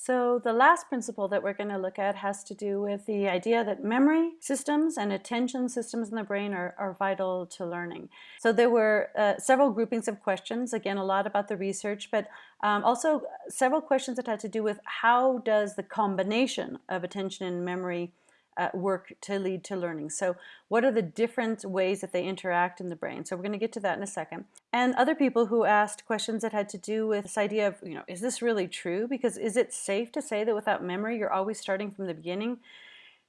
So the last principle that we're going to look at has to do with the idea that memory systems and attention systems in the brain are, are vital to learning. So there were uh, several groupings of questions, again a lot about the research, but um, also several questions that had to do with how does the combination of attention and memory uh, work to lead to learning. So what are the different ways that they interact in the brain? So we're going to get to that in a second. And other people who asked questions that had to do with this idea of, you know, is this really true? Because is it safe to say that without memory, you're always starting from the beginning?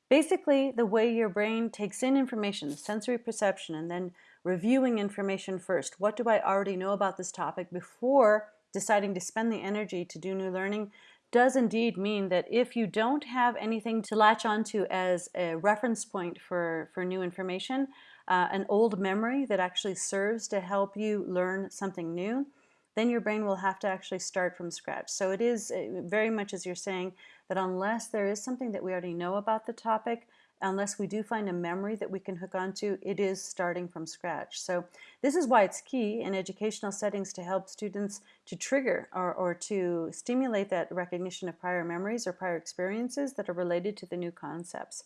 Basically, the way your brain takes in information, sensory perception, and then reviewing information first. What do I already know about this topic before deciding to spend the energy to do new learning? Does indeed mean that if you don't have anything to latch onto as a reference point for, for new information, uh, an old memory that actually serves to help you learn something new, then your brain will have to actually start from scratch. So it is uh, very much as you're saying that unless there is something that we already know about the topic, unless we do find a memory that we can hook onto, it is starting from scratch. So this is why it's key in educational settings to help students to trigger or, or to stimulate that recognition of prior memories or prior experiences that are related to the new concepts.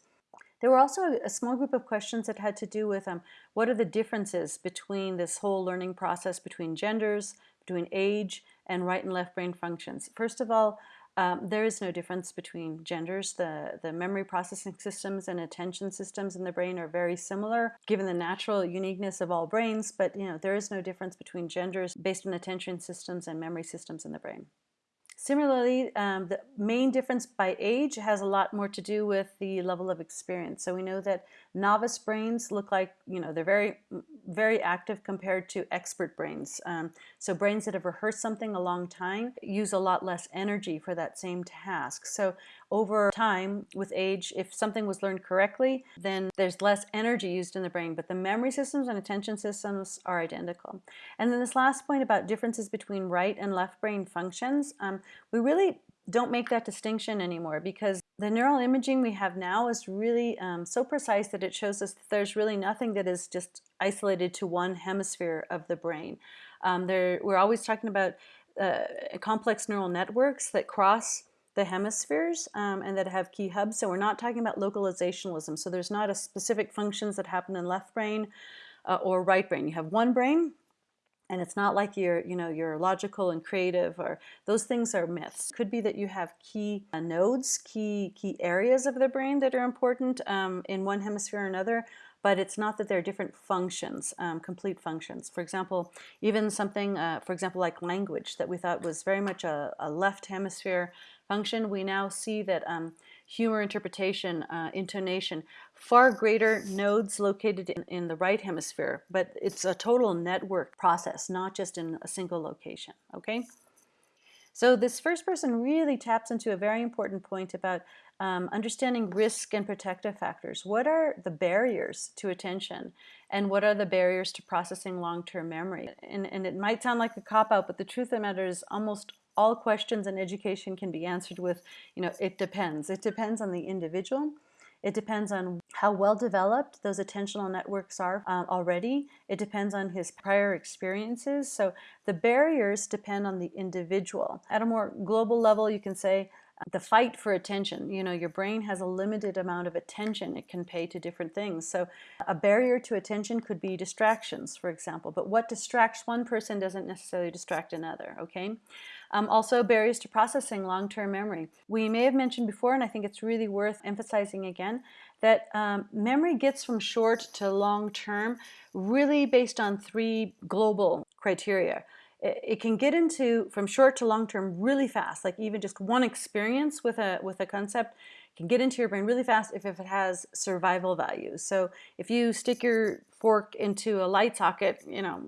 There were also a small group of questions that had to do with um, what are the differences between this whole learning process between genders, between age, and right and left brain functions. First of all, um, there is no difference between genders. The, the memory processing systems and attention systems in the brain are very similar, given the natural uniqueness of all brains, but you know there is no difference between genders based on attention systems and memory systems in the brain. Similarly, um, the main difference by age has a lot more to do with the level of experience. So we know that novice brains look like, you know, they're very, very active compared to expert brains. Um, so brains that have rehearsed something a long time use a lot less energy for that same task. So over time, with age, if something was learned correctly, then there's less energy used in the brain, but the memory systems and attention systems are identical. And then this last point about differences between right and left brain functions, um, we really don't make that distinction anymore because the neural imaging we have now is really um, so precise that it shows us that there's really nothing that is just isolated to one hemisphere of the brain. Um, there, we're always talking about uh, complex neural networks that cross the hemispheres um, and that have key hubs. So we're not talking about localizationalism. So there's not a specific functions that happen in left brain uh, or right brain. You have one brain and it's not like you're, you know, you're logical and creative or those things are myths. Could be that you have key uh, nodes, key, key areas of the brain that are important um, in one hemisphere or another, but it's not that they're different functions, um, complete functions. For example, even something, uh, for example, like language that we thought was very much a, a left hemisphere function, we now see that um, humor interpretation, uh, intonation, far greater nodes located in, in the right hemisphere, but it's a total network process, not just in a single location, okay? So this first person really taps into a very important point about um, understanding risk and protective factors. What are the barriers to attention and what are the barriers to processing long-term memory? And, and it might sound like a cop-out, but the truth of the matter is almost all questions in education can be answered with, you know, it depends. It depends on the individual. It depends on how well developed those attentional networks are um, already. It depends on his prior experiences. So the barriers depend on the individual. At a more global level, you can say the fight for attention. You know, your brain has a limited amount of attention it can pay to different things. So a barrier to attention could be distractions, for example. But what distracts one person doesn't necessarily distract another, okay? Um, also barriers to processing long-term memory. We may have mentioned before, and I think it's really worth emphasizing again, that um, memory gets from short to long-term really based on three global criteria it can get into from short to long term really fast like even just one experience with a with a concept can get into your brain really fast if, if it has survival value so if you stick your fork into a light socket you know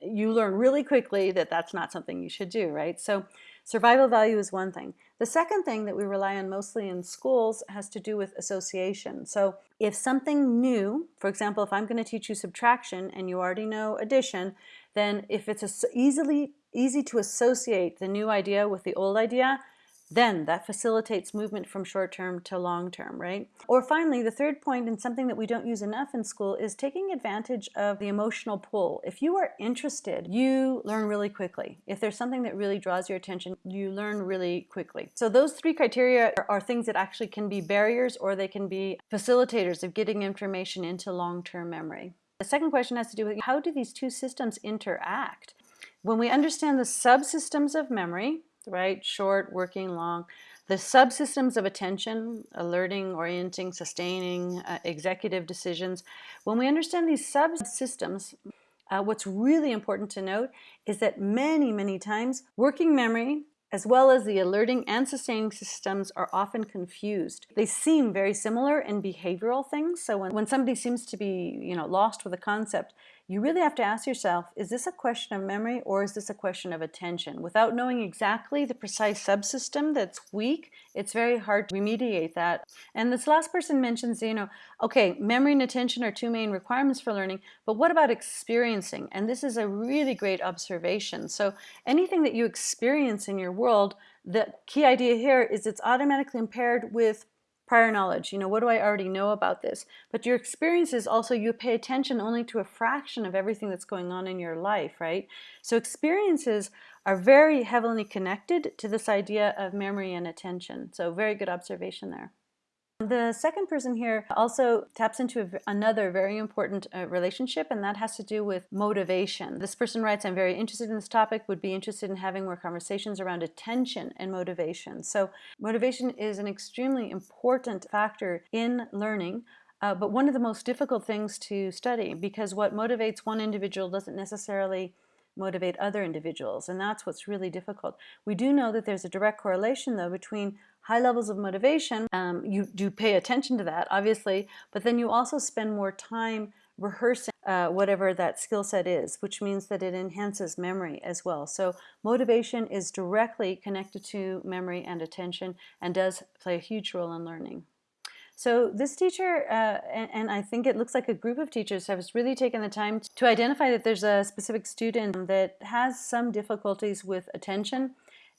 you learn really quickly that that's not something you should do right? So survival value is one thing. The second thing that we rely on mostly in schools has to do with association. So if something new for example if I'm going to teach you subtraction and you already know addition then if it's easily easy to associate the new idea with the old idea, then that facilitates movement from short term to long term, right? Or finally, the third point, and something that we don't use enough in school, is taking advantage of the emotional pull. If you are interested, you learn really quickly. If there's something that really draws your attention, you learn really quickly. So those three criteria are, are things that actually can be barriers or they can be facilitators of getting information into long-term memory. The second question has to do with how do these two systems interact? When we understand the subsystems of memory, right? Short, working, long. The subsystems of attention, alerting, orienting, sustaining, uh, executive decisions. When we understand these subsystems, uh, what's really important to note is that many, many times working memory as well as the alerting and sustaining systems are often confused. They seem very similar in behavioral things. So when, when somebody seems to be you know, lost with a concept, you really have to ask yourself, is this a question of memory or is this a question of attention? Without knowing exactly the precise subsystem that's weak, it's very hard to remediate that. And this last person mentions, you know, okay, memory and attention are two main requirements for learning, but what about experiencing? And this is a really great observation. So anything that you experience in your world, the key idea here is it's automatically impaired with prior knowledge. You know, what do I already know about this? But your experiences also, you pay attention only to a fraction of everything that's going on in your life, right? So experiences are very heavily connected to this idea of memory and attention. So very good observation there. The second person here also taps into another very important uh, relationship, and that has to do with motivation. This person writes, I'm very interested in this topic, would be interested in having more conversations around attention and motivation. So motivation is an extremely important factor in learning, uh, but one of the most difficult things to study because what motivates one individual doesn't necessarily motivate other individuals, and that's what's really difficult. We do know that there's a direct correlation, though, between high levels of motivation, um, you do pay attention to that, obviously, but then you also spend more time rehearsing uh, whatever that skill set is, which means that it enhances memory as well. So motivation is directly connected to memory and attention and does play a huge role in learning. So this teacher, uh, and, and, I think it looks like a group of teachers has really taken the time to identify that there's a specific student that has some difficulties with attention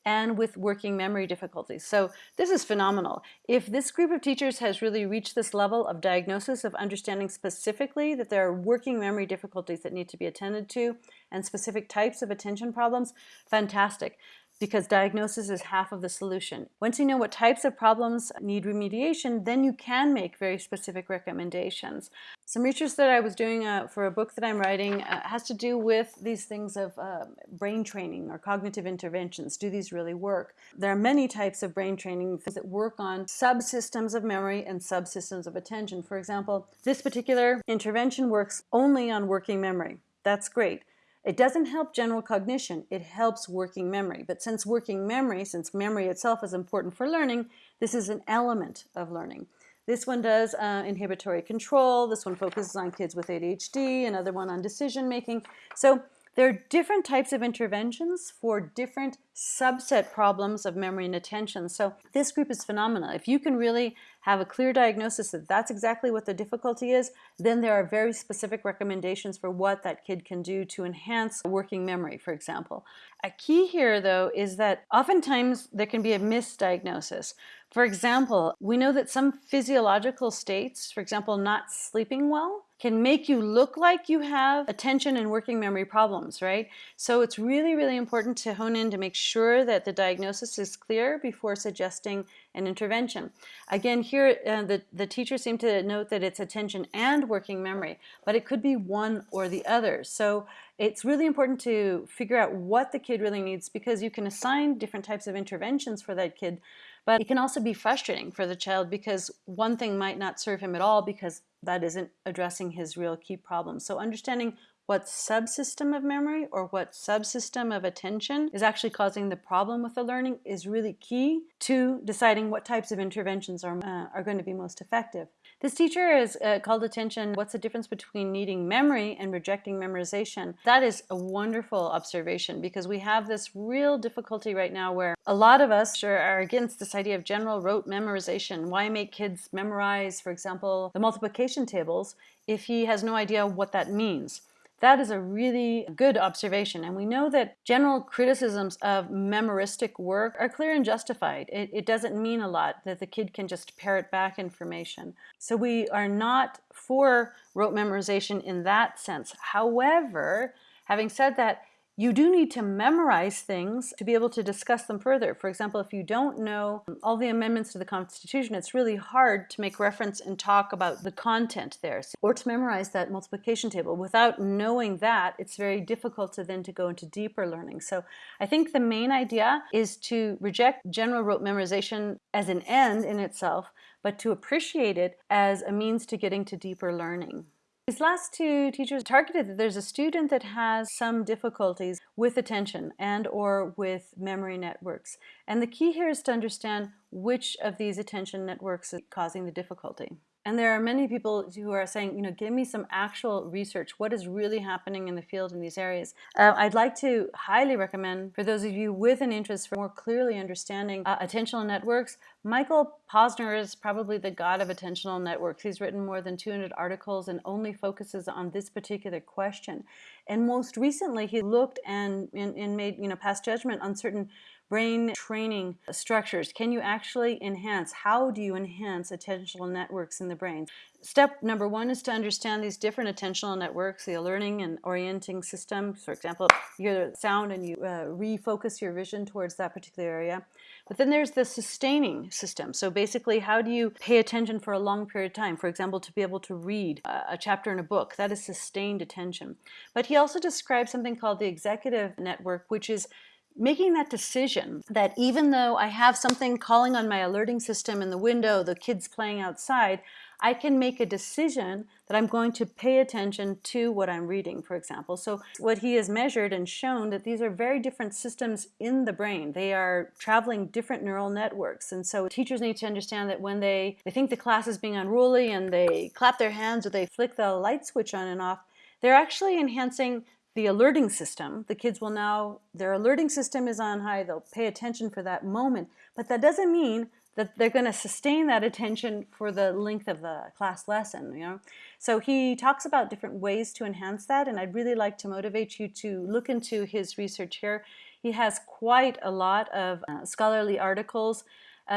and with working memory difficulties. So this is phenomenal. If this group of teachers has really reached this level of diagnosis of understanding specifically that there are working memory difficulties that need to be attended to and specific types of attention problems, fantastic because diagnosis is half of the solution. Once you know what types of problems need remediation, then you can make very specific recommendations. Some research that I was doing uh, for a book that I'm writing uh, has to do with these things of uh, brain training or cognitive interventions. Do these really work? There are many types of brain training that work on subsystems of memory and subsystems of attention. For example, this particular intervention works only on working memory. That's great. It doesn't help general cognition, it helps working memory. But since working memory, since memory itself is important for learning, this is an element of learning. This one does uh, inhibitory control, this one focuses on kids with ADHD, another one on decision making. So there are different types of interventions for different subset problems of memory and attention. So this group is phenomenal. If you can really have a clear diagnosis that that's exactly what the difficulty is, then there are very specific recommendations for what that kid can do to enhance working memory, for example. A key here, though, is that oftentimes there can be a misdiagnosis. For example, we know that some physiological states, for example, not sleeping well, can make you look like you have attention and working memory problems, right? So it's really, really important to hone in to make sure that the diagnosis is clear before suggesting an intervention. Again, here uh, the, the teacher seemed to note that it's attention and working memory, but it could be one or the other. So it's really important to figure out what the kid really needs because you can assign different types of interventions for that kid but it can also be frustrating for the child because one thing might not serve him at all because that isn't addressing his real key problem. So understanding what subsystem of memory or what subsystem of attention is actually causing the problem with the learning is really key to deciding what types of interventions are, uh, are going to be most effective. This teacher has uh, called attention, what's the difference between needing memory and rejecting memorization? That is a wonderful observation because we have this real difficulty right now where a lot of us are against this idea of general rote memorization. Why make kids memorize, for example, the multiplication tables if he has no idea what that means? That is a really good observation. And we know that general criticisms of memoristic work are clear and justified. It, it doesn't mean a lot that the kid can just parrot back information. So we are not for rote memorization in that sense. However, having said that, you do need to memorize things to be able to discuss them further. For example, if you don't know all the amendments to the Constitution, it's really hard to make reference and talk about the content there. Or to memorize that multiplication table. Without knowing that, it's very difficult to then to go into deeper learning. So I think the main idea is to reject general rote memorization as an end in itself, but to appreciate it as a means to getting to deeper learning. These last two teachers targeted that there's a student that has some difficulties with attention and or with memory networks. And the key here is to understand which of these attention networks is causing the difficulty. And there are many people who are saying, you know, give me some actual research. What is really happening in the field in these areas? Uh, I'd like to highly recommend for those of you with an interest for more clearly understanding uh, attentional networks, Michael Posner is probably the god of attentional networks. He's written more than 200 articles and only focuses on this particular question. And most recently, he looked and, and, and made, you know, passed judgment on certain brain training structures. Can you actually enhance? How do you enhance attentional networks in the brain? Step number one is to understand these different attentional networks, the alerting and orienting system. For example, you hear sound and you uh, refocus your vision towards that particular area. But then there's the sustaining system. So basically, how do you pay attention for a long period of time? For example, to be able to read a chapter in a book, that is sustained attention. But he also describes something called the executive network, which is making that decision that even though I have something calling on my alerting system in the window, the kids playing outside, I can make a decision that I'm going to pay attention to what I'm reading, for example. So what he has measured and shown that these are very different systems in the brain. They are traveling different neural networks. And so teachers need to understand that when they, they think the class is being unruly and they clap their hands or they flick the light switch on and off, they're actually enhancing the alerting system, the kids will now, their alerting system is on high, they'll pay attention for that moment, but that doesn't mean that they're going to sustain that attention for the length of the class lesson, you know. So he talks about different ways to enhance that, and I'd really like to motivate you to look into his research here. He has quite a lot of uh, scholarly articles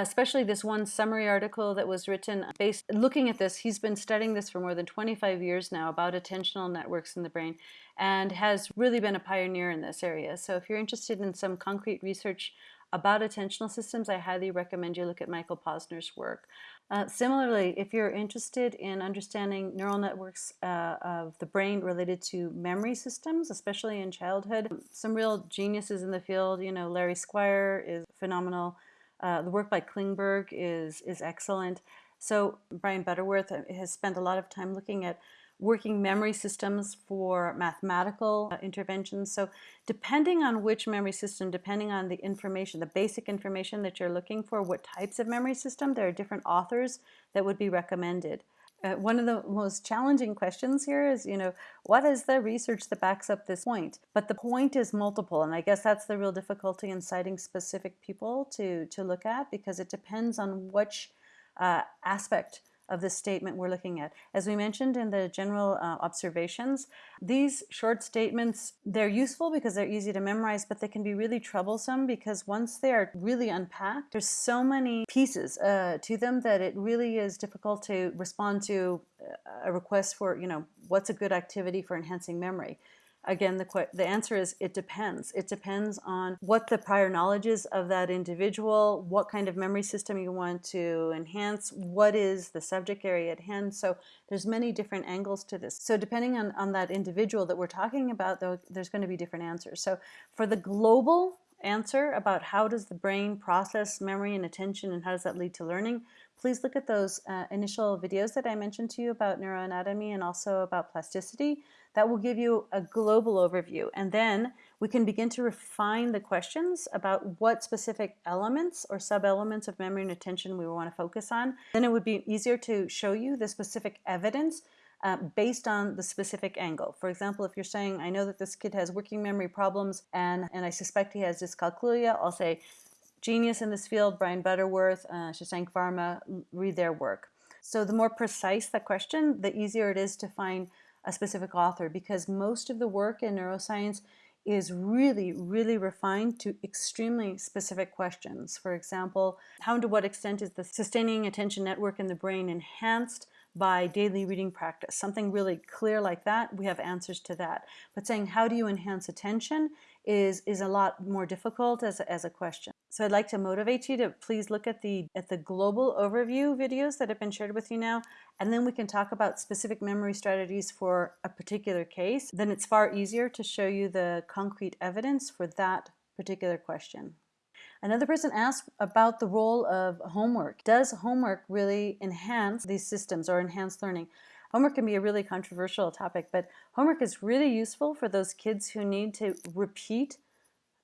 especially this one summary article that was written based looking at this. He's been studying this for more than 25 years now about attentional networks in the brain and has really been a pioneer in this area. So if you're interested in some concrete research about attentional systems, I highly recommend you look at Michael Posner's work. Uh, similarly, if you're interested in understanding neural networks uh, of the brain related to memory systems, especially in childhood, some real geniuses in the field, you know, Larry Squire is phenomenal. Uh, the work by Klingberg is, is excellent. So Brian Butterworth uh, has spent a lot of time looking at working memory systems for mathematical uh, interventions. So depending on which memory system, depending on the information, the basic information that you're looking for, what types of memory system, there are different authors that would be recommended. Uh, one of the most challenging questions here is, you know, what is the research that backs up this point? But the point is multiple, and I guess that's the real difficulty in citing specific people to, to look at because it depends on which uh, aspect of this statement we're looking at. As we mentioned in the general uh, observations, these short statements, they're useful because they're easy to memorize, but they can be really troublesome because once they are really unpacked, there's so many pieces uh, to them that it really is difficult to respond to uh, a request for, you know, what's a good activity for enhancing memory. Again, the, the answer is it depends. It depends on what the prior knowledge is of that individual, what kind of memory system you want to enhance, what is the subject area at hand. So there's many different angles to this. So depending on, on that individual that we're talking about, though, there's going to be different answers. So for the global answer about how does the brain process memory and attention and how does that lead to learning, please look at those uh, initial videos that I mentioned to you about neuroanatomy and also about plasticity. That will give you a global overview. And then we can begin to refine the questions about what specific elements or sub-elements of memory and attention we want to focus on. Then it would be easier to show you the specific evidence uh, based on the specific angle. For example, if you're saying, I know that this kid has working memory problems and, and I suspect he has dyscalculia, I'll say, genius in this field, Brian Butterworth, uh, Shashank Varma, read their work. So the more precise the question, the easier it is to find a specific author because most of the work in neuroscience is really, really refined to extremely specific questions. For example, how and to what extent is the sustaining attention network in the brain enhanced by daily reading practice? Something really clear like that, we have answers to that. But saying how do you enhance attention is, is a lot more difficult as a, as a question. So I'd like to motivate you to please look at the, at the global overview videos that have been shared with you now, and then we can talk about specific memory strategies for a particular case. Then it's far easier to show you the concrete evidence for that particular question. Another person asked about the role of homework. Does homework really enhance these systems or enhance learning? Homework can be a really controversial topic, but homework is really useful for those kids who need to repeat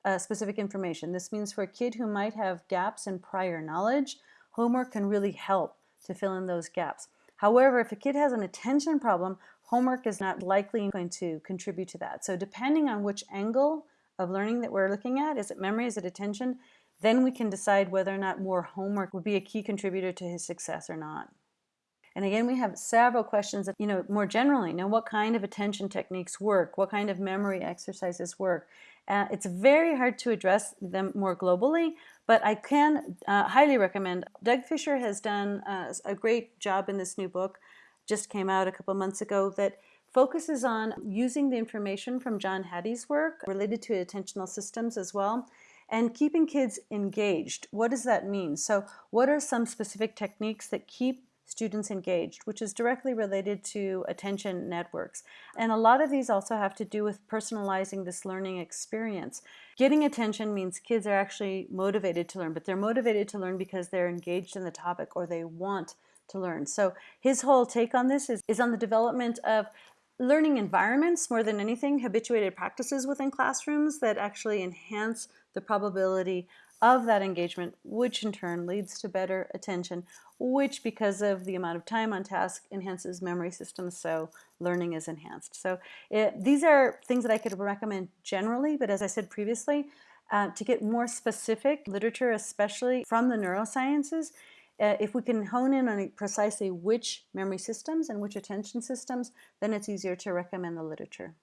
uh, specific information. This means for a kid who might have gaps in prior knowledge, homework can really help to fill in those gaps. However, if a kid has an attention problem, homework is not likely going to contribute to that. So depending on which angle of learning that we're looking at, is it memory, is it attention, then we can decide whether or not more homework would be a key contributor to his success or not. And again, we have several questions you know, more generally, know what kind of attention techniques work? What kind of memory exercises work? Uh, it's very hard to address them more globally, but I can uh, highly recommend. Doug Fisher has done uh, a great job in this new book, just came out a couple months ago, that focuses on using the information from John Hattie's work related to attentional systems as well and keeping kids engaged. What does that mean? So what are some specific techniques that keep students engaged, which is directly related to attention networks. And a lot of these also have to do with personalizing this learning experience. Getting attention means kids are actually motivated to learn, but they're motivated to learn because they're engaged in the topic or they want to learn. So his whole take on this is, is on the development of learning environments more than anything, habituated practices within classrooms that actually enhance the probability of that engagement, which in turn leads to better attention, which because of the amount of time on task enhances memory systems, so learning is enhanced. So it, these are things that I could recommend generally, but as I said previously, uh, to get more specific literature, especially from the neurosciences, uh, if we can hone in on precisely which memory systems and which attention systems, then it's easier to recommend the literature.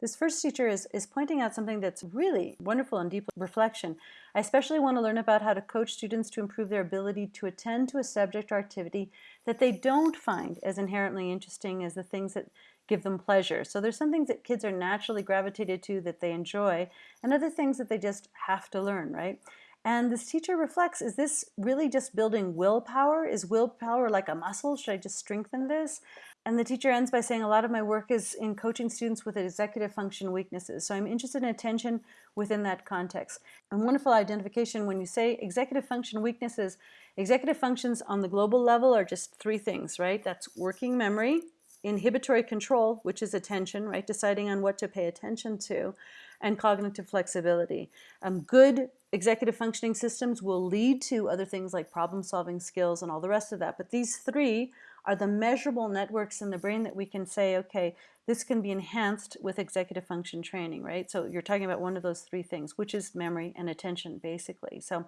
This first teacher is, is pointing out something that's really wonderful and deep reflection. I especially want to learn about how to coach students to improve their ability to attend to a subject or activity that they don't find as inherently interesting as the things that give them pleasure. So there's some things that kids are naturally gravitated to that they enjoy and other things that they just have to learn, right? And this teacher reflects, is this really just building willpower? Is willpower like a muscle? Should I just strengthen this? And the teacher ends by saying, a lot of my work is in coaching students with executive function weaknesses. So I'm interested in attention within that context. A wonderful identification when you say executive function weaknesses, executive functions on the global level are just three things, right? That's working memory, inhibitory control, which is attention, right? Deciding on what to pay attention to, and cognitive flexibility. Um, good executive functioning systems will lead to other things like problem solving skills and all the rest of that. But these three are the measurable networks in the brain that we can say, okay, this can be enhanced with executive function training, right? So you're talking about one of those three things, which is memory and attention, basically. So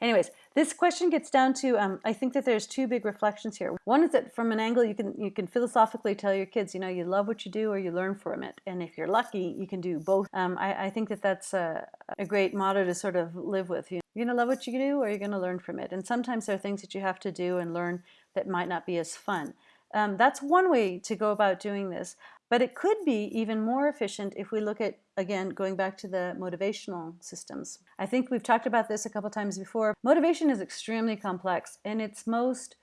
anyways, this question gets down to, um, I think that there's two big reflections here. One is that from an angle, you can, you can philosophically tell your kids, you know, you love what you do or you learn from it. And if you're lucky, you can do both. Um, I, I, think that that's a, a, great motto to sort of live with. You're going to love what you do or you're going to learn from it. And sometimes there are things that you have to do and learn that might not be as fun. Um, that's one way to go about doing this. But it could be even more efficient if we look at, again, going back to the motivational systems. I think we've talked about this a couple times before. Motivation is extremely complex. In its most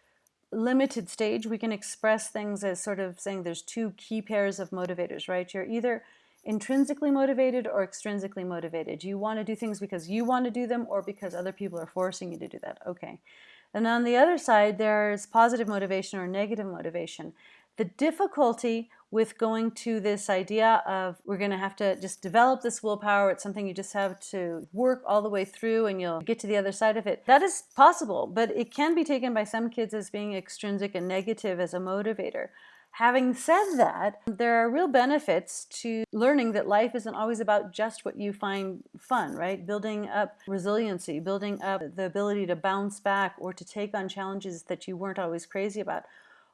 limited stage, we can express things as sort of saying there's two key pairs of motivators, right? You're either intrinsically motivated or extrinsically motivated. You want to do things because you want to do them or because other people are forcing you to do that. Okay. And on the other side, there's positive motivation or negative motivation. The difficulty with going to this idea of we're going to have to just develop this willpower, it's something you just have to work all the way through and you'll get to the other side of it. That is possible, but it can be taken by some kids as being extrinsic and negative as a motivator. Having said that, there are real benefits to learning that life isn't always about just what you find fun, right? Building up resiliency, building up the ability to bounce back or to take on challenges that you weren't always crazy about.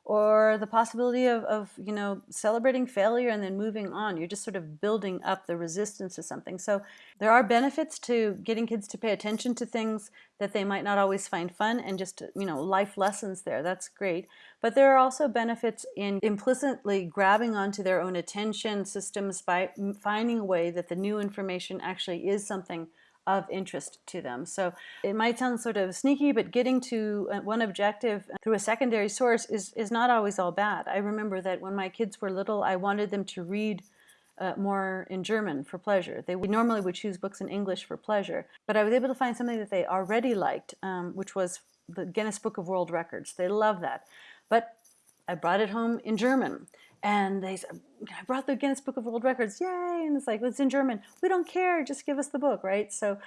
Or the possibility of, of, you know, celebrating failure and then moving on. You're just sort of building up the resistance to something. So there are benefits to getting kids to pay attention to things that they might not always find fun and just, you know, life lessons there. That's great. But there are also benefits in implicitly grabbing onto their own attention systems by finding a way that the new information actually is something of interest to them. So it might sound sort of sneaky, but getting to uh, one objective through a secondary source is, is not always all bad. I remember that when my kids were little, I wanted them to read uh, more in German for pleasure. They would, normally would choose books in English for pleasure, but I was able to find something that they already liked, um, which was the Guinness Book of World Records. They love that. But I brought it home in German. And they said, I brought the Guinness Book of World Records, yay! And it's like, it's in German. We don't care, just give us the book, right? So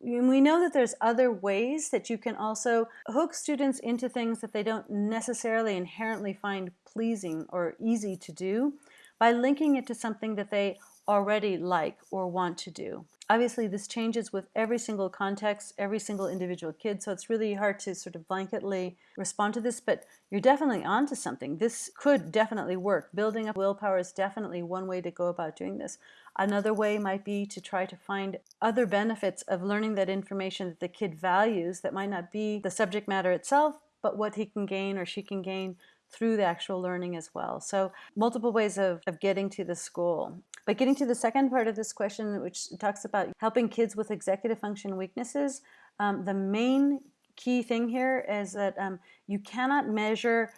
we know that there's other ways that you can also hook students into things that they don't necessarily inherently find pleasing or easy to do by linking it to something that they already like or want to do. Obviously, this changes with every single context, every single individual kid, so it's really hard to sort of blanketly respond to this, but you're definitely onto something. This could definitely work. Building up willpower is definitely one way to go about doing this. Another way might be to try to find other benefits of learning that information that the kid values that might not be the subject matter itself, but what he can gain or she can gain through the actual learning as well. So multiple ways of, of getting to the school. But getting to the second part of this question, which talks about helping kids with executive function weaknesses, um, the main key thing here is that um, you cannot measure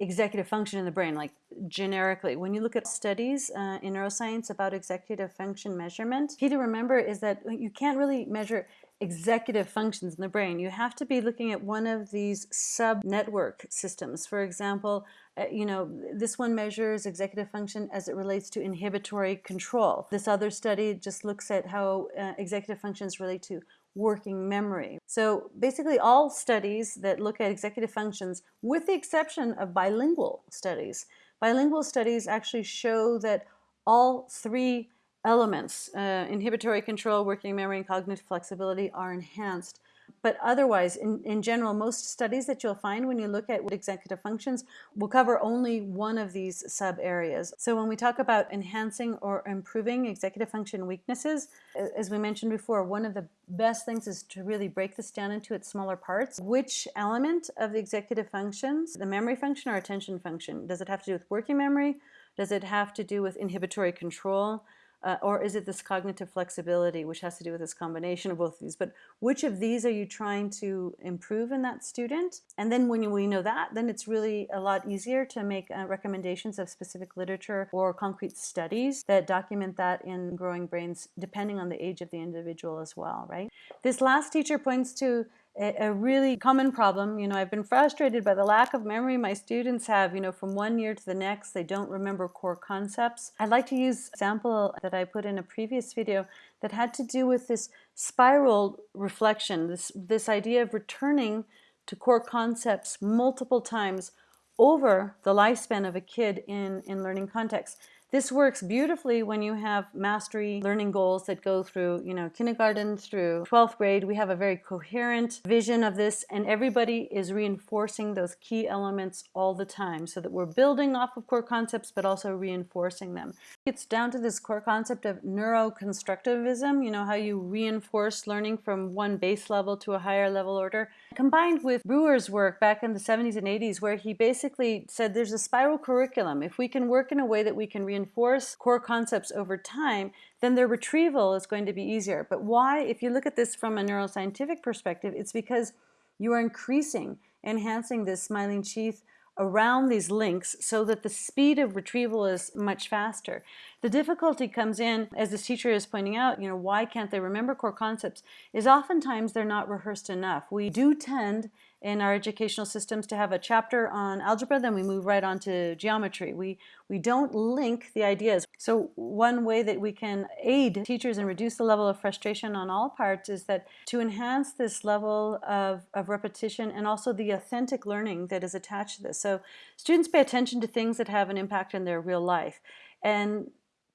executive function in the brain, like generically. When you look at studies uh, in neuroscience about executive function measurement, key to remember is that you can't really measure executive functions in the brain. You have to be looking at one of these sub-network systems. For example, uh, you know, this one measures executive function as it relates to inhibitory control. This other study just looks at how uh, executive functions relate to working memory. So basically all studies that look at executive functions, with the exception of bilingual studies, bilingual studies actually show that all three elements, uh, inhibitory control, working memory, and cognitive flexibility are enhanced. But otherwise, in, in general, most studies that you'll find when you look at executive functions will cover only one of these sub areas. So when we talk about enhancing or improving executive function weaknesses, as we mentioned before, one of the best things is to really break this down into its smaller parts. Which element of the executive functions, the memory function or attention function? Does it have to do with working memory? Does it have to do with inhibitory control? Uh, or is it this cognitive flexibility, which has to do with this combination of both of these? But which of these are you trying to improve in that student? And then when we know that, then it's really a lot easier to make uh, recommendations of specific literature or concrete studies that document that in growing brains, depending on the age of the individual as well, right? This last teacher points to a, really common problem. You know, I've been frustrated by the lack of memory my students have, you know, from one year to the next, they don't remember core concepts. I'd like to use an example that I put in a previous video that had to do with this spiral reflection, this, this idea of returning to core concepts multiple times over the lifespan of a kid in, in learning context. This works beautifully when you have mastery learning goals that go through, you know, kindergarten through 12th grade. We have a very coherent vision of this and everybody is reinforcing those key elements all the time so that we're building off of core concepts but also reinforcing them. It's down to this core concept of neuroconstructivism, you know, how you reinforce learning from one base level to a higher level order, combined with Bruner's work back in the 70s and 80s where he basically said there's a spiral curriculum. If we can work in a way that we can reinforce core concepts over time, then their retrieval is going to be easier. But why, if you look at this from a neuroscientific perspective, it's because you are increasing, enhancing this myelin sheath around these links so that the speed of retrieval is much faster. The difficulty comes in, as this teacher is pointing out, you know, why can't they remember core concepts, is oftentimes they're not rehearsed enough. We do tend in our educational systems to have a chapter on algebra, then we move right on to geometry. We, we don't link the ideas. So one way that we can aid teachers and reduce the level of frustration on all parts is that to enhance this level of, of repetition and also the authentic learning that is attached to this. So students pay attention to things that have an impact in their real life. And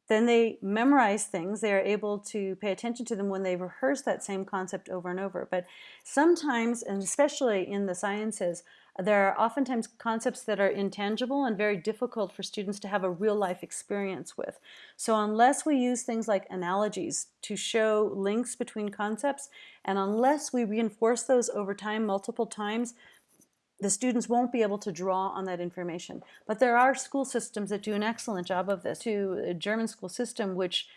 then they memorize things. They are able to pay attention to them when they rehearse that same concept over and over. But sometimes, and especially in the sciences, there are oftentimes concepts that are intangible and very difficult for students to have a real life experience with. So unless we use things like analogies to show links between concepts, and unless we reinforce those over time multiple times, the students won't be able to draw on that information. But there are school systems that do an excellent job of this. To a German school system, which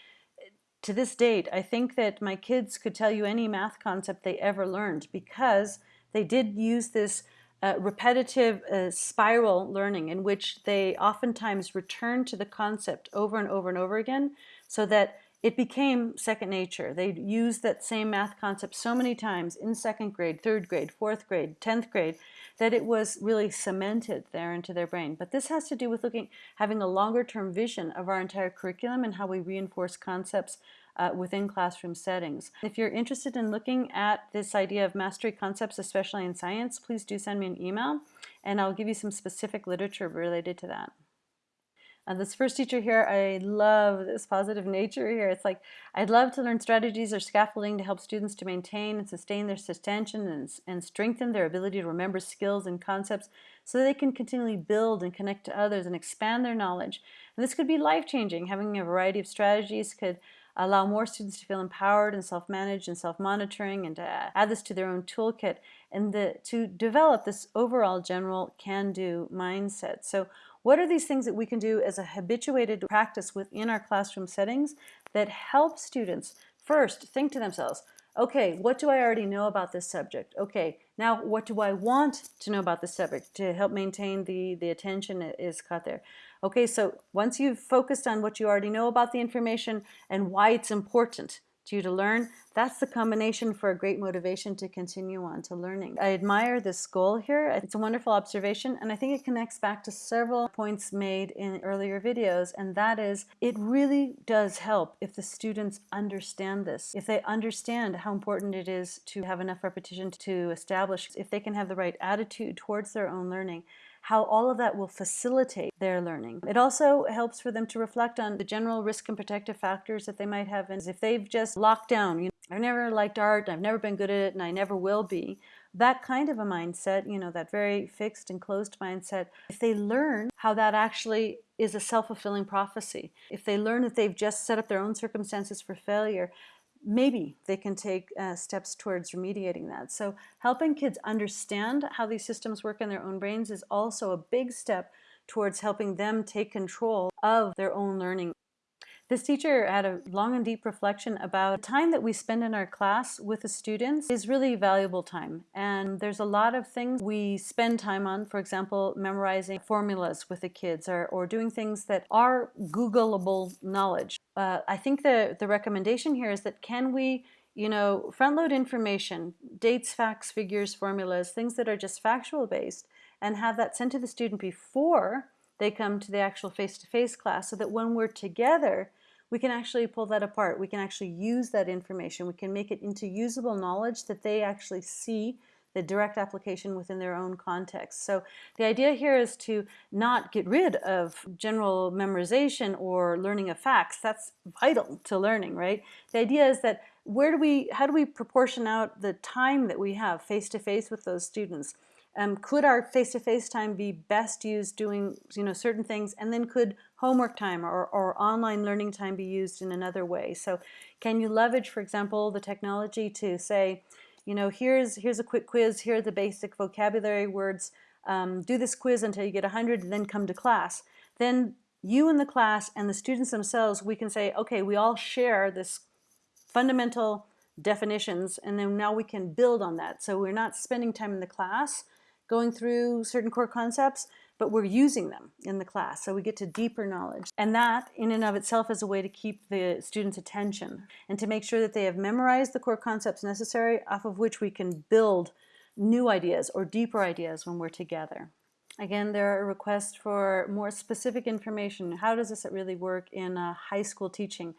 to this date, I think that my kids could tell you any math concept they ever learned because they did use this uh, repetitive uh, spiral learning in which they oftentimes return to the concept over and over and over again so that it became second nature. They used that same math concept so many times in second grade, third grade, fourth grade, 10th grade, that it was really cemented there into their brain. But this has to do with looking, having a longer term vision of our entire curriculum and how we reinforce concepts uh, within classroom settings. If you're interested in looking at this idea of mastery concepts, especially in science, please do send me an email and I'll give you some specific literature related to that. Uh, this first teacher here, I love this positive nature here. It's like, I'd love to learn strategies or scaffolding to help students to maintain and sustain their attention and, and strengthen their ability to remember skills and concepts so they can continually build and connect to others and expand their knowledge. And this could be life-changing. Having a variety of strategies could allow more students to feel empowered and self-managed and self-monitoring and to add this to their own toolkit and the, to develop this overall general can-do mindset. So what are these things that we can do as a habituated practice within our classroom settings that help students first think to themselves, okay, what do I already know about this subject? Okay, now what do I want to know about this subject to help maintain the, the attention is caught there? Okay, so once you've focused on what you already know about the information and why it's important to you to learn, that's the combination for a great motivation to continue on to learning. I admire this goal here. It's a wonderful observation and I think it connects back to several points made in earlier videos and that is it really does help if the students understand this. If they understand how important it is to have enough repetition to establish, if they can have the right attitude towards their own learning, how all of that will facilitate their learning. It also helps for them to reflect on the general risk and protective factors that they might have. And if they've just locked down, you know, I've never liked art, I've never been good at it, and I never will be, that kind of a mindset, you know, that very fixed and closed mindset, if they learn how that actually is a self-fulfilling prophecy, if they learn that they've just set up their own circumstances for failure, maybe they can take uh, steps towards remediating that. So helping kids understand how these systems work in their own brains is also a big step towards helping them take control of their own learning. This teacher had a long and deep reflection about the time that we spend in our class with the students is really valuable time. And there's a lot of things we spend time on, for example, memorizing formulas with the kids or, or doing things that are Googleable knowledge. Uh, I think the, the recommendation here is that can we you know, front load information, dates, facts, figures, formulas, things that are just factual based, and have that sent to the student before they come to the actual face-to-face -face class so that when we're together, we can actually pull that apart. We can actually use that information. We can make it into usable knowledge that they actually see the direct application within their own context. So the idea here is to not get rid of general memorization or learning of facts. That's vital to learning, right? The idea is that where do we, how do we proportion out the time that we have face to face with those students? Um, could our face-to-face -face time be best used doing you know certain things? And then could homework time or, or online learning time be used in another way? So can you leverage for example the technology to say you know here's here's a quick quiz here are the basic vocabulary words um, do this quiz until you get 100 and then come to class. Then you and the class and the students themselves we can say okay we all share this fundamental definitions and then now we can build on that. So we're not spending time in the class going through certain core concepts, but we're using them in the class. So we get to deeper knowledge. And that in and of itself is a way to keep the students' attention and to make sure that they have memorized the core concepts necessary off of which we can build new ideas or deeper ideas when we're together. Again, there are requests for more specific information. How does this really work in high school teaching?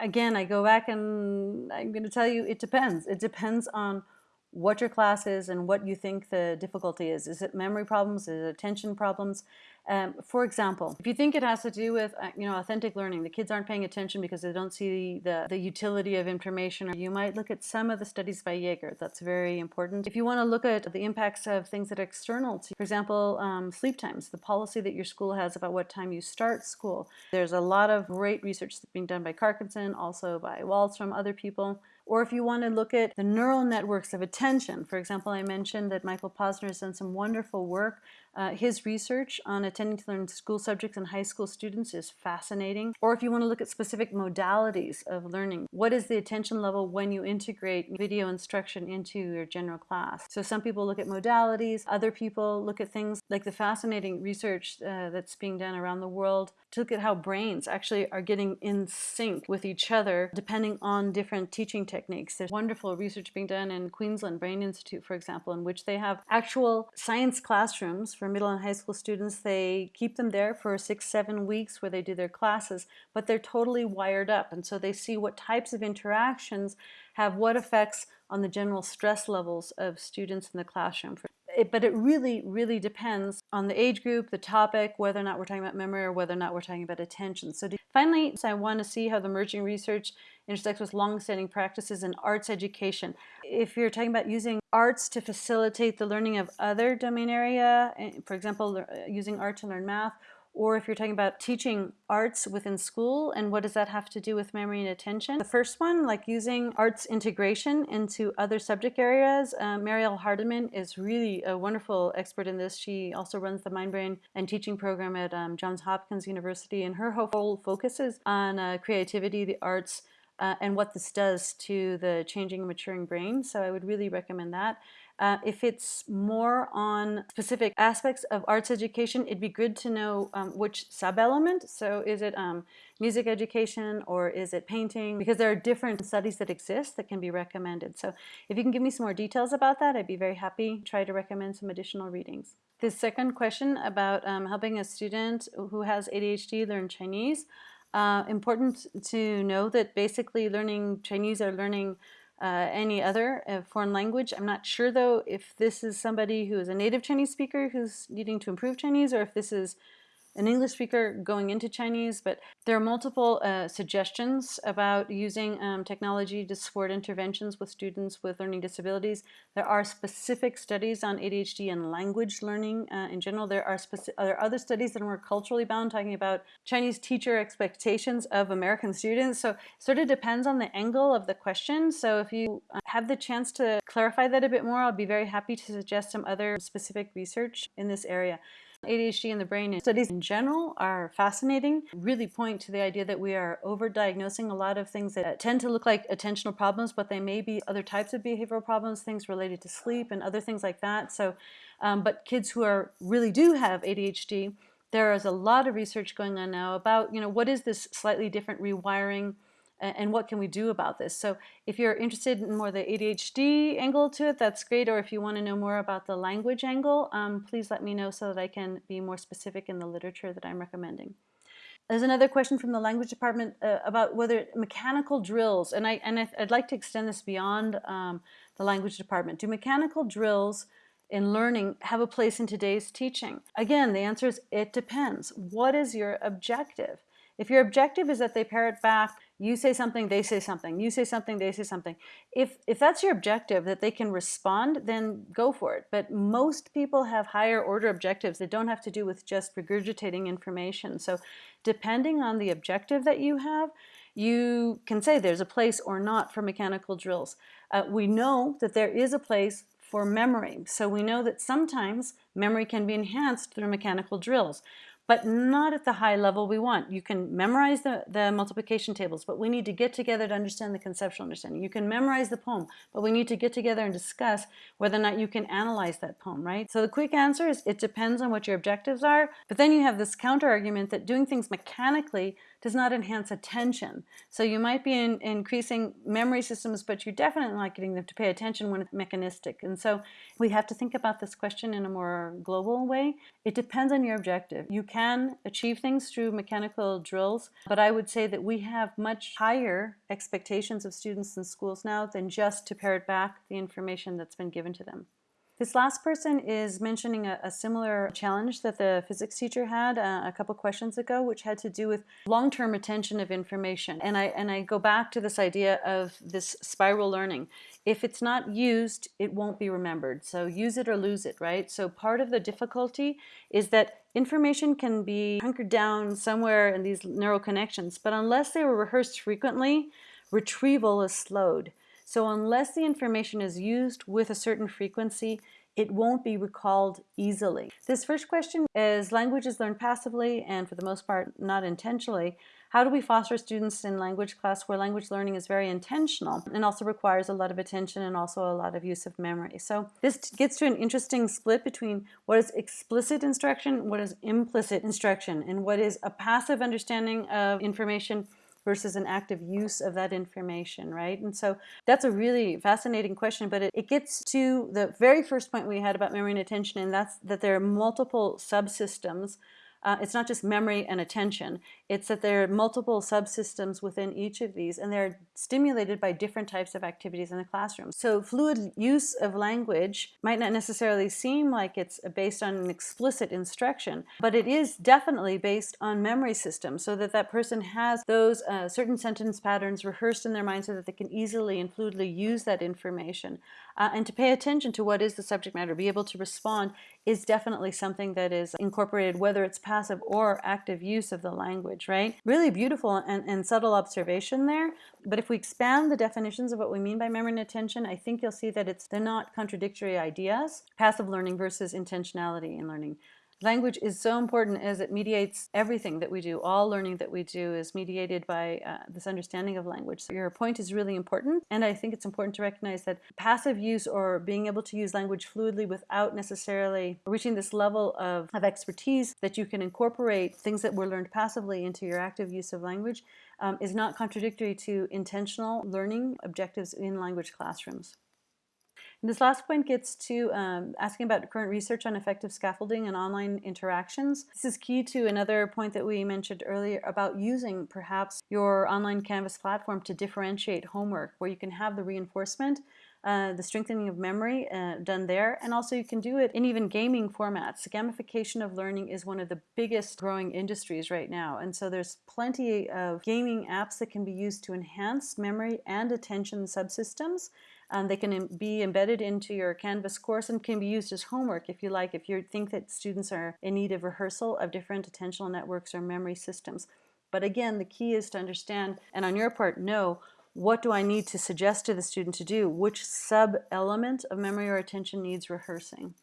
Again, I go back and I'm going to tell you it depends. It depends on what your class is and what you think the difficulty is. Is it memory problems? Is it attention problems? Um, for example, if you think it has to do with uh, you know authentic learning, the kids aren't paying attention because they don't see the, the utility of information, you might look at some of the studies by Jaeger. That's very important. If you want to look at the impacts of things that are external to, for example, um, sleep times, the policy that your school has about what time you start school. There's a lot of great research that's being done by Carskadon, also by Wahlstrom other people or if you want to look at the neural networks of attention. For example, I mentioned that Michael Posner has done some wonderful work. Uh, his research on attending to learn school subjects in high school students is fascinating. Or if you want to look at specific modalities of learning, what is the attention level when you integrate video instruction into your general class? So some people look at modalities, other people look at things like the fascinating research uh, that's being done around the world to look at how brains actually are getting in sync with each other depending on different teaching techniques. There's wonderful research being done in Queensland Brain Institute, for example, in which they have actual science classrooms for middle and high school students. They keep them there for six, seven weeks where they do their classes, but they're totally wired up. And so they see what types of interactions have what effects on the general stress levels of students in the classroom it, but it really, really depends on the age group, the topic, whether or not we're talking about memory or whether or not we're talking about attention. So to, finally, so I want to see how the emerging research intersects with long-standing practices in arts education. If you're talking about using arts to facilitate the learning of other domain area, eh, for example, using art to learn math, or if you're talking about teaching arts within school and what does that have to do with memory and attention. The first one, like using arts integration into other subject areas, uh, Mariale Hardiman is really a wonderful expert in this. She also runs the Mind Brain and teaching program at um, Johns Hopkins University and her whole focus is on uh, creativity, the arts, uh, and what this does to the changing and maturing brain. So I would really recommend that. Uh, if it's more on specific aspects of arts education, it'd be good to know um, which sub-element. So is it um, music education or is it painting? Because there are different studies that exist that can be recommended. So if you can give me some more details about that, I'd be very happy. To try to recommend some additional readings. The second question about um, helping a student who has ADHD learn Chinese. Uh, important to know that basically learning Chinese or learning uh, any other uh, foreign language. I'm not sure though if this is somebody who is a native Chinese speaker who's needing to improve Chinese or if this is an English speaker going into Chinese, but there are multiple uh, suggestions about using um, technology to support interventions with students with learning disabilities. There are specific studies on ADHD and language learning uh, in general. There are, are other studies that are more culturally bound talking about Chinese teacher expectations of American students. So it sort of depends on the angle of the question. So if you uh, have the chance to clarify that a bit more, I'll be very happy to suggest some other specific research in this area. ADHD in the brain studies in general are fascinating, really point to the idea that we are overdiagnosing a lot of things that tend to look like attentional problems, but they may be other types of behavioral problems, things related to sleep and other things like that. So, um, but kids who are really do have ADHD, there is a lot of research going on now about, you know, what is this slightly different rewiring and what can we do about this? So if you're interested in more the ADHD angle to it, that's great. Or if you want to know more about the language angle, um, please let me know so that I can be more specific in the literature that I'm recommending. There's another question from the language department uh, about whether mechanical drills, and, I, and I'd like to extend this beyond um, the language department. Do mechanical drills in learning have a place in today's teaching? Again, the answer is it depends. What is your objective? If your objective is that they parrot back, you say something, they say something, you say something, they say something. If, if that's your objective, that they can respond, then go for it. But most people have higher order objectives that don't have to do with just regurgitating information. So depending on the objective that you have, you can say there's a place or not for mechanical drills. Uh, we know that there is a place for memory. So we know that sometimes memory can be enhanced through mechanical drills but not at the high level we want. You can memorize the, the multiplication tables, but we need to get together to understand the conceptual understanding. You can memorize the poem, but we need to get together and discuss whether or not you can analyze that poem, right? So the quick answer is it depends on what your objectives are, but then you have this counter argument that doing things mechanically does not enhance attention. So you might be in, increasing memory systems, but you're definitely not getting them to pay attention when it's mechanistic. And so we have to think about this question in a more global way. It depends on your objective. You can achieve things through mechanical drills, but I would say that we have much higher expectations of students in schools now than just to parrot back the information that's been given to them. This last person is mentioning a, a similar challenge that the physics teacher had uh, a couple questions ago, which had to do with long-term retention of information. And I, and I go back to this idea of this spiral learning. If it's not used, it won't be remembered. So use it or lose it, right? So part of the difficulty is that information can be hunkered down somewhere in these neural connections, but unless they were rehearsed frequently, retrieval is slowed. So unless the information is used with a certain frequency, it won't be recalled easily. This first question is language is learned passively and for the most part not intentionally. How do we foster students in language class where language learning is very intentional and also requires a lot of attention and also a lot of use of memory? So this gets to an interesting split between what is explicit instruction, what is implicit instruction, and what is a passive understanding of information versus an active use of that information, right? And so that's a really fascinating question, but it, it gets to the very first point we had about memory and attention, and that's that there are multiple subsystems uh, it's not just memory and attention. It's that there are multiple subsystems within each of these and they're stimulated by different types of activities in the classroom. So fluid use of language might not necessarily seem like it's based on an explicit instruction, but it is definitely based on memory systems so that that person has those uh, certain sentence patterns rehearsed in their mind so that they can easily and fluidly use that information. Uh, and to pay attention to what is the subject matter, be able to respond is definitely something that is incorporated, whether it's passive or active use of the language, right? Really beautiful and, and subtle observation there. But if we expand the definitions of what we mean by memory and attention, I think you'll see that it's they're not contradictory ideas. Passive learning versus intentionality in learning. Language is so important as it mediates everything that we do. All learning that we do is mediated by uh, this understanding of language. So your point is really important, and I think it's important to recognize that passive use or being able to use language fluidly without necessarily reaching this level of, of expertise that you can incorporate things that were learned passively into your active use of language um, is not contradictory to intentional learning objectives in language classrooms. And this last point gets to um, asking about current research on effective scaffolding and online interactions. This is key to another point that we mentioned earlier about using perhaps your online Canvas platform to differentiate homework where you can have the reinforcement uh, the strengthening of memory uh, done there, and also you can do it in even gaming formats. Gamification of learning is one of the biggest growing industries right now, and so there's plenty of gaming apps that can be used to enhance memory and attention subsystems. Um, they can be embedded into your Canvas course and can be used as homework if you like, if you think that students are in need of rehearsal of different attentional networks or memory systems. But again, the key is to understand, and on your part, know what do I need to suggest to the student to do? Which sub-element of memory or attention needs rehearsing?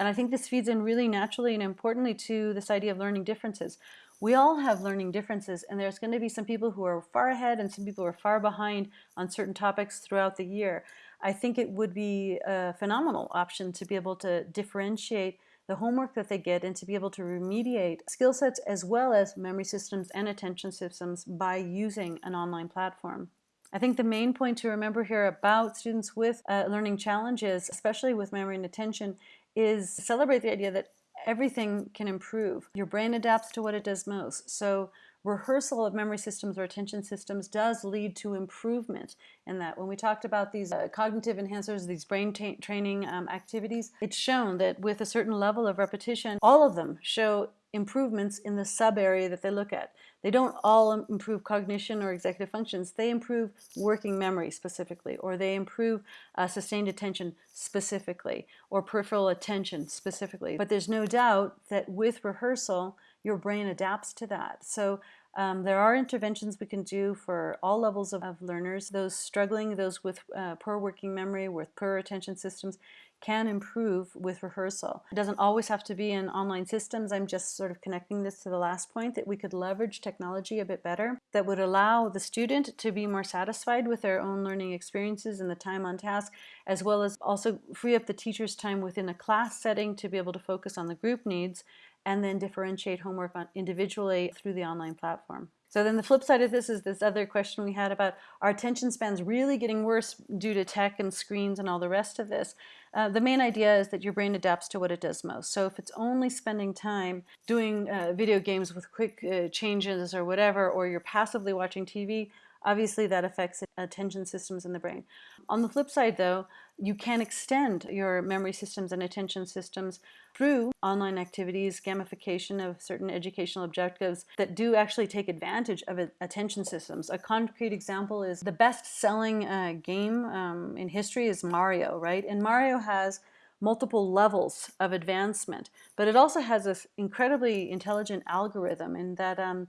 And I think this feeds in really naturally and importantly to this idea of learning differences. We all have learning differences and there's going to be some people who are far ahead and some people who are far behind on certain topics throughout the year. I think it would be a phenomenal option to be able to differentiate the homework that they get and to be able to remediate skill sets as well as memory systems and attention systems by using an online platform. I think the main point to remember here about students with uh, learning challenges, especially with memory and attention, is celebrate the idea that everything can improve. Your brain adapts to what it does most. So rehearsal of memory systems or attention systems does lead to improvement in that. When we talked about these uh, cognitive enhancers, these brain training um, activities, it's shown that with a certain level of repetition, all of them show improvements in the sub area that they look at. They don't all improve cognition or executive functions. They improve working memory specifically, or they improve uh, sustained attention specifically, or peripheral attention specifically. But there's no doubt that with rehearsal, your brain adapts to that. So um, there are interventions we can do for all levels of, of learners, those struggling, those with uh, poor working memory, with poor attention systems, can improve with rehearsal. It doesn't always have to be in online systems. I'm just sort of connecting this to the last point that we could leverage technology a bit better that would allow the student to be more satisfied with their own learning experiences and the time on task, as well as also free up the teacher's time within a class setting to be able to focus on the group needs and then differentiate homework on individually through the online platform. So then the flip side of this is this other question we had about our attention spans really getting worse due to tech and screens and all the rest of this. Uh, the main idea is that your brain adapts to what it does most. So if it's only spending time doing uh, video games with quick uh, changes or whatever, or you're passively watching TV, Obviously that affects attention systems in the brain. On the flip side though, you can extend your memory systems and attention systems through online activities, gamification of certain educational objectives that do actually take advantage of attention systems. A concrete example is the best-selling uh, game um, in history is Mario, right? And Mario has multiple levels of advancement, but it also has this incredibly intelligent algorithm in that um,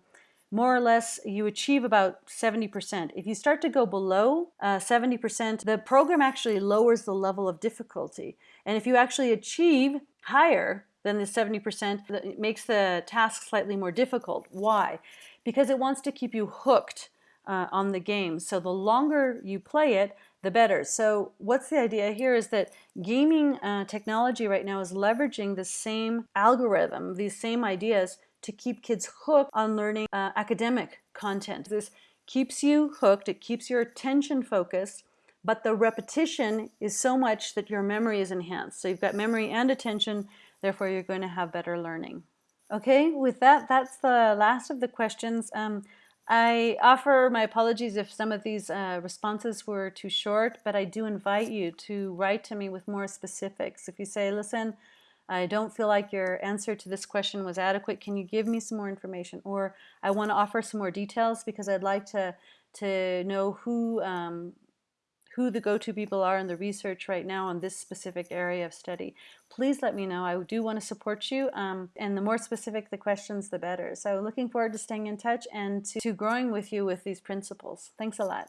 more or less you achieve about 70%. If you start to go below 70%, uh, the program actually lowers the level of difficulty. And if you actually achieve higher than the 70%, it makes the task slightly more difficult. Why? Because it wants to keep you hooked uh, on the game. So the longer you play it, the better. So what's the idea here is that gaming uh, technology right now is leveraging the same algorithm, these same ideas to keep kids hooked on learning uh, academic content. This keeps you hooked, it keeps your attention focused, but the repetition is so much that your memory is enhanced. So you've got memory and attention, therefore you're going to have better learning. Okay, with that, that's the last of the questions. Um, I offer my apologies if some of these uh, responses were too short, but I do invite you to write to me with more specifics. If you say, listen, I don't feel like your answer to this question was adequate. Can you give me some more information? Or I want to offer some more details because I'd like to, to know who, um, who the go-to people are in the research right now on this specific area of study. Please let me know. I do want to support you. Um, and the more specific the questions, the better. So looking forward to staying in touch and to, to growing with you with these principles. Thanks a lot.